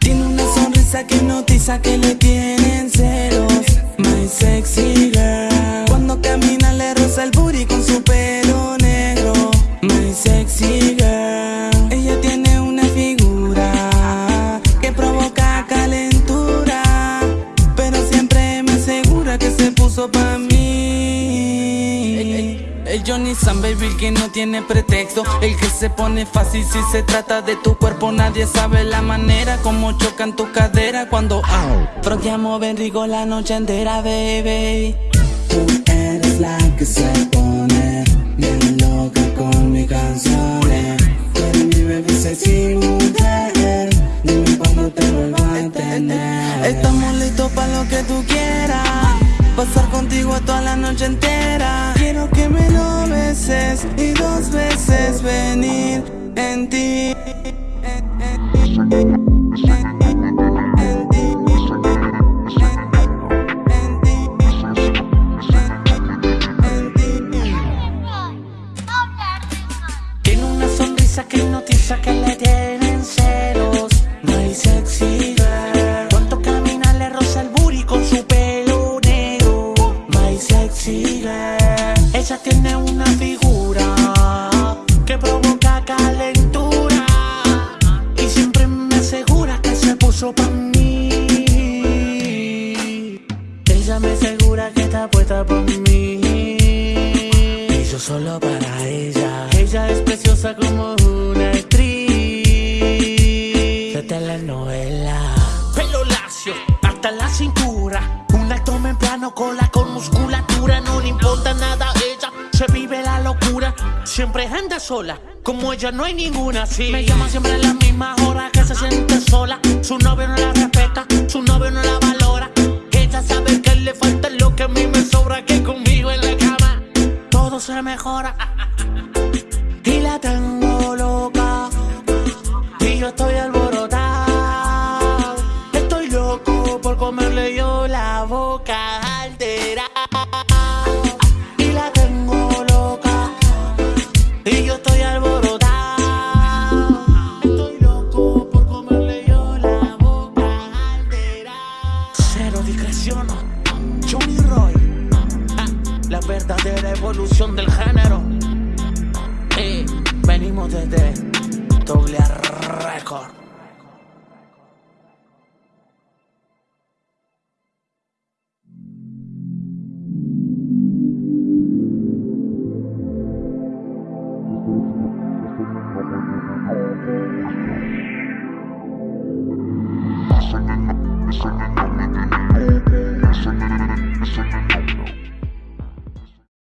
Tiene una sonrisa que notiza que le tiene el Johnny San Baby que no tiene pretexto. El que se pone fácil si se trata de tu cuerpo. Nadie sabe la manera como chocan tu cadera Cuando fronteamos bien rico la noche entera, baby. Tú eres la que se pone bien loca con mis canciones. Tú eres mi baby sexy mujer. Dime cuando te vuelvo a entender Estamos listos para lo que tú quieras. Pasar contigo toda la noche entera que me lo beses y dos veces venir en ti Tiene una sonrisa que hipnotiza que le tienen celos No hay sexy Ella tiene una figura Que provoca calentura Y siempre me asegura que se puso pa' mí. Ella me asegura que está puesta por mí. Y yo solo para ella. Ella es preciosa como como ella no hay ninguna así. Me llama siempre a la misma hora que se siente sola. Su novio no la respeta, su novio no la valora. Ella sabe que le falta lo que a mí me sobra. Que conmigo en la cama todo se mejora. Y la tengo loca Y yo estoy alborotado verdadera evolución del género. Eh, Venimos desde Doble